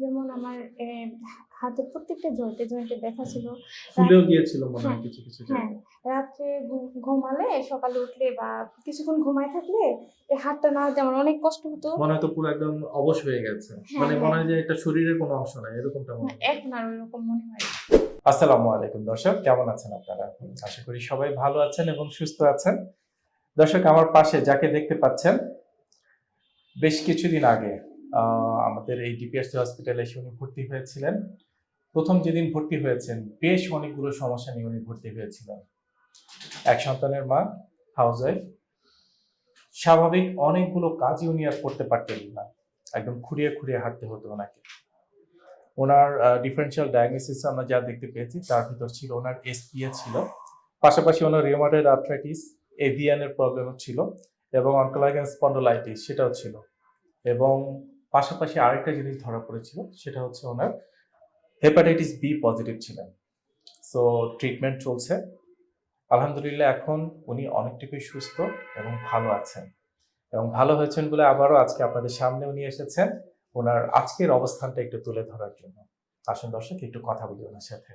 যেমন আমার এ, হাতের প্রত্যেকটা জয়েন্টে জয়েন্টে ব্যথা ছিল। ফুলেও গিয়েছিল মনে হয় হ্যাঁ, কিছু কিছু হ্যাঁ। রাত্রে ঘুমালে সকালে উঠলে বা কিছুক্ষণ ঘুমায় থাকলে এই হাতটা না আমার অনেক কষ্ট হতো। মনে হয় তো পুরো একদম অবশ হয়ে গেছে। হ্যাঁ, মানে মনে হ্যাঁ। হয় যে এটা শরীরের কোনো অংশ নাই এরকমটা মনে হয়। এখন আর ওইরকম মনে হয় আসসালামু আলাইকুম দর্শক কেমন আছেন আপনারা? আশা করি সবাই ভালো আছেন এবং সুস্থ আছেন। দর্শক আমার পাশে যাকে দেখতে পাচ্ছেন বেশ কিছুদিন আগে আমাদের এই ডিপিএসসি হসপিটালে এসে উনি ভর্তি হয়েছিলেন। প্রথম যেদিন ভর্তি হয়েছেন, বেশ অনেকগুলো সমস্যা নিয়ে উনি ভর্তি হয়েছিলেন। এক সন্তানের মা হাউস ওয়াইফ স্বাভাবিক অনেকগুলো কাজই উনি আর করতে পারতেন না। একদম খুঁড়িয়ে খুঁড়িয়ে হাঁটতে হতো ওনাকে। ওনার ডিফারেন্সিয়াল ডায়াগনোসিস আমরা যা দেখতে পেয়েছি, তার ভিতর ছিল ওনার এসপিএ ছিল। পাশাপাশি ওনার রিউমাটয়েড আর্থ্রাইটিস এভিয়ানের প্রবলেমও ছিল এবং অনকোলাগেন স্পন্ডোলাইটিস সেটাও ছিল। এবং পাশাপাশি আরেকটা জিনিস ধরা পড়েছিল সেটা হচ্ছে ওনার হেপাটাইটিস বি পজিটিভ ছিলেন। সো ট্রিটমেন্ট চলছে। আলহামদুলিল্লাহ এখন উনি অনেকটুকুই সুস্থ এবং ভালো আছেন। এবং ভালো হয়েছেন বলে আবারও আজকে আপনাদের সামনে উনি এসেছেন। ওনার আজকের অবস্থানটা একটু তুলে ধরার জন্য। আসুন দর্শক একটু কথা বলি ওনার সাথে।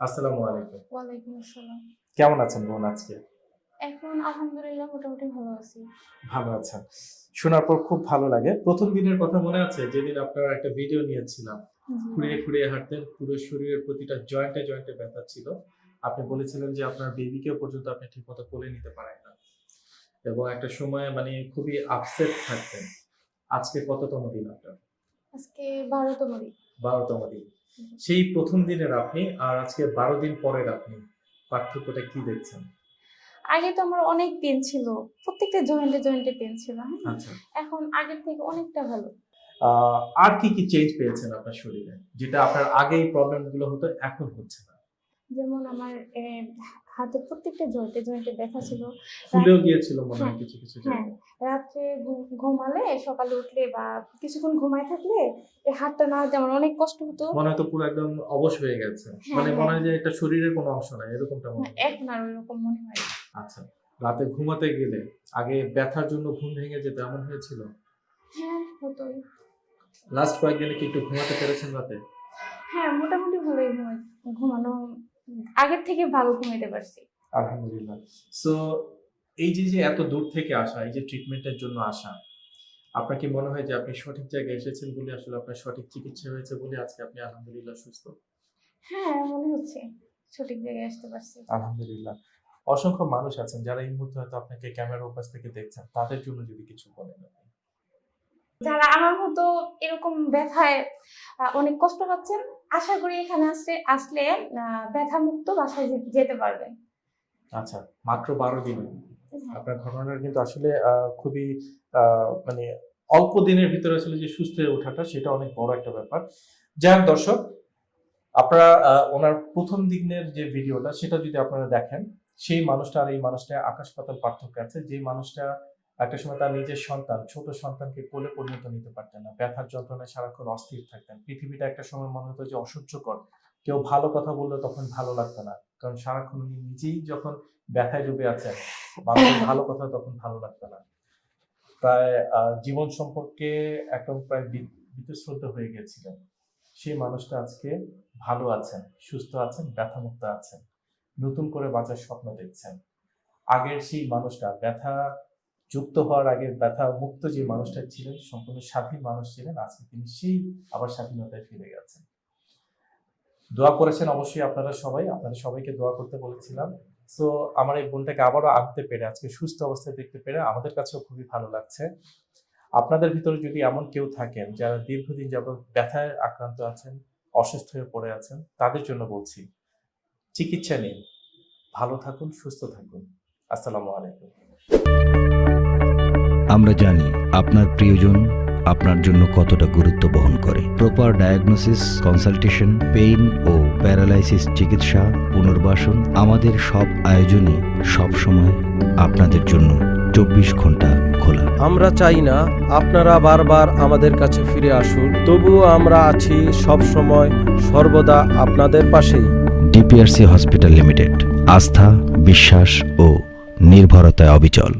আসসালামু আলাইকুম। ওয়ালাইকুম আসসালাম। কেমন আছেন বোন আজকে? এখন আলহামদুলিল্লাহ মোটামুটি ভালো আছি। ভালো আছেন। শোনার পর খুব ভালো লাগে। প্রথম দিনের কথা মনে আছে? যেদিন আপনারা একটা ভিডিও নিয়েছিলাম। খুঁড়িয়ে খুঁড়িয়ে হাঁটতেন পুরো শরীরের প্রতিটা জয়েন্টে জয়েন্টে ব্যথা ছিল। আপনি বলেছিলেন যে আপনার বেবিকেও পর্যন্ত আপনি ঠিকমতো কোলে নিতে পারেন না। এবং একটা সময় মানে খুবই আপসেট থাকতেন। আজকে কততম দিন আপনার? আজকে বারোতম দিন। বারোতম দিন। সেই প্রথম দিনের আপনি আর আজকে বারো দিন পরের আপনি পার্থক্যটা কি দেখছেন? আগে তো আমার অনেক পেন ছিল। প্রত্যেকটা জয়েন্টে জয়েন্টে পেন ছিল হ্যাঁ? আচ্ছা। এখন আগের থেকে অনেকটা ভালো। আর কি কি চেঞ্জ পেয়েছেন আপনার শরীরে? যেটা আপনার আগে এই প্রবলেমগুলো হতো এখন হচ্ছে না। যেমন আমার হাতে প্রত্যেকটা জয়েন্টে জয়েন্টে ব্যথা ছিল। ফুলেও গিয়েছিল মনে হয় হ্যাঁ, কিছু কিছু হ্যাঁ। রাত্রে ঘুমালে সকালে উঠলে বা কিছুক্ষণ ঘুমায় থাকলে এই হাতটা নাড়াতে আমার অনেক কষ্ট হতো। মনে হয় তো পুরো একদম অবশ হয়ে গেছে। হ্যাঁ, মানে মনে হ্যাঁ। যে এটা শরীরের কোনো অংশ নাই এরকমটা মনে হয়। এখন আর ওইরকম মনে হয় না। আচ্ছা রাতে ঘুমাতে গেলে আগে ব্যথার জন্য ঘুম ভেঙে যেতে এমন হয়েছিল? হ্যাঁ হতোই। লাস্ট কয়েকদিনে কি একটু ঘুমাতে পেরেছেন রাতে? হ্যাঁ মোটামুটি ভালোই ঘুমাই ঘুমানো আগের থেকে ভালো ঘুমাইতে পারছি। আলহামদুলিল্লাহ। সো এই যে যে এত দূর থেকে আসা এই যে ট্রিটমেন্টের জন্য আসা আপনার কি মনে হয় যে আপনি সঠিক জায়গায় এসেছেন বলে আসলে আপনার সঠিক চিকিৎসা হয়েছে বলে আজকে আপনি আলহামদুলিল্লাহ সুস্থ? হ্যাঁ মনে হচ্ছে সঠিক জায়গায় আসতে পারছি। আলহামদুলিল্লাহ। অসংখ্য মানুষ আছেন যারা এই মুহূর্তে হয়তো আপনাকে ক্যামেরার উপাস থেকে দেখছেন। তাদের জন্য যদি কিছু বলেন যারা আমার মতো এরকম ব্যথায় অনেক কষ্ট পাচ্ছেন আশা করি এখানে আসলে আসলে ব্যথা মুক্ত বাসায় যেতে পারবেন। আচ্ছা মাত্র বারো দিনে। হ্যাঁ, আপনার ঘটনাটা কিন্তু আসলে খুবই আহ, মানে অল্প দিনের ভিতরে আসলে যে সুস্থ হয়ে ওঠাটা সেটা অনেক বড় একটা ব্যাপার। হোক দর্শক আপনারা ওনার প্রথম দিনের যে ভিডিওটা সেটা যদি আপনারা দেখেন সেই মানুষটা আর এই মানুষটা আকাশ পাতাল পার্থক্য আছে। যে মানুষটা একটা সময় তার নিজের সন্তান, ছোট সন্তানকে কোলে পরিণত নিতে পারতেন না, ব্যথার যন্ত্রণায় সারাক্ষণ অস্থির থাকতেন। পৃথিবীটা একটা সময় মনে হতো যে অসহ্যকর। কেউ ভালো কথা বললে তখন ভালো লাগতো না, কারণ সারাক্ষণ উনি নিজেই যখন ব্যথায় ডুবে আছেন, মানুষের ভালো কথা তখন ভালো লাগতো না। প্রায় জীবন সম্পর্কে একদম প্রায় বীতশ্রদ্ধ হয়ে গেছিলেন। সেই মানুষটা আজকে ভালো আছেন, সুস্থ আছেন, ব্যথামুক্ত আছেন। নতুন করে বাঁচার স্বপ্ন দেখছেন। আগের সেই মানুষটা, ব্যথা যুক্ত হওয়ার আগে ব্যথা মুক্ত যে মানুষটা ছিলেন, সম্পূর্ণ স্বাধীন মানুষ ছিলেন, আজকে তিনি সেই আবার স্বাধীনতায় ফিরে গেছেন। দোয়া করেছেন অবশ্যই আপনারা সবাই আপনারা সবাইকে দোয়া করতে বলেছিলাম। সো আমার এই বোনটাকে আবারও আনতে পেরে, আজকে সুস্থ অবস্থায় দেখতে পেরে আমাদের কাছেও খুবই ভালো লাগছে। আপনাদের ভিতরে যদি এমন কেউ থাকেন, যারা দীর্ঘদিন যাবত ব্যথায় আক্রান্ত আছেন, অসুস্থ হয়ে পড়ে আছেন, তাদের জন্য বলছি চিকিৎসা নিন। ভালো থাকুন সুস্থ থাকুন। আসসালামু আলাইকুম। আমরা জানি আপনার প্রিয়জন আপনার জন্য কতটা গুরুত্ব বহন করে। প্রপার ডায়াগনোসিস কনসালটেশন পেইন ও প্যারালাইসিস চিকিৎসা পুনর্বাসন আমাদের সব আয়োজনই সবসময় আপনাদের জন্য চব্বিশ ঘণ্টা খোলা। আমরা চাই না আপনারা বারবার আমাদের কাছে ফিরে আসুন তবুও আমরা আছি সব সময় সর্বদা আপনাদের পাশেই। DPRC hospital limited. আস্থা বিশ্বাস ও নির্ভরতায় অবিচল।